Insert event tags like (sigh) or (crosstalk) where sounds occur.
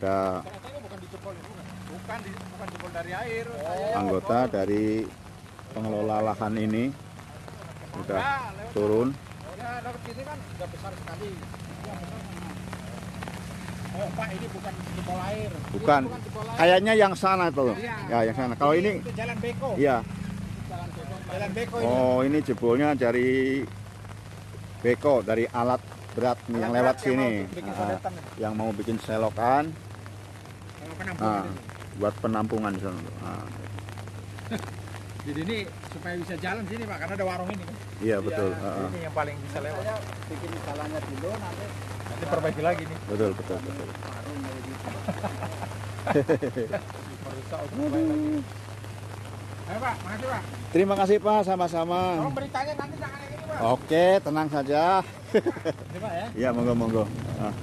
ada itu anggota dari pengelola lahan ini sudah turun bukan kayaknya yang sana tuh Iya. ya yang sana kalau ini itu jalan beko. iya Jalan beko. Jalan beko ini. oh ini jebolnya dari beko dari alat berat yang lewat sini Ah, yang mau bikin selokan penampungan ah, buat penampungan di sana Ah, (laughs) Jadi ini supaya bisa jalan sini Pak, karena ada warung ini kan. iya betul Ah, ah. Ini yang paling bisa lewat. Saya bikin jalannya dulu nanti Nanti perbaiki lagi nih. betul betul betul (laughs) lagi. Ayo Pak, makasih Pak. terima kasih pak sama-sama Tolong beritanya nanti jangan ini Pak. oke tenang saja Ini Pak ya. (laughs) iya monggo monggo Ah.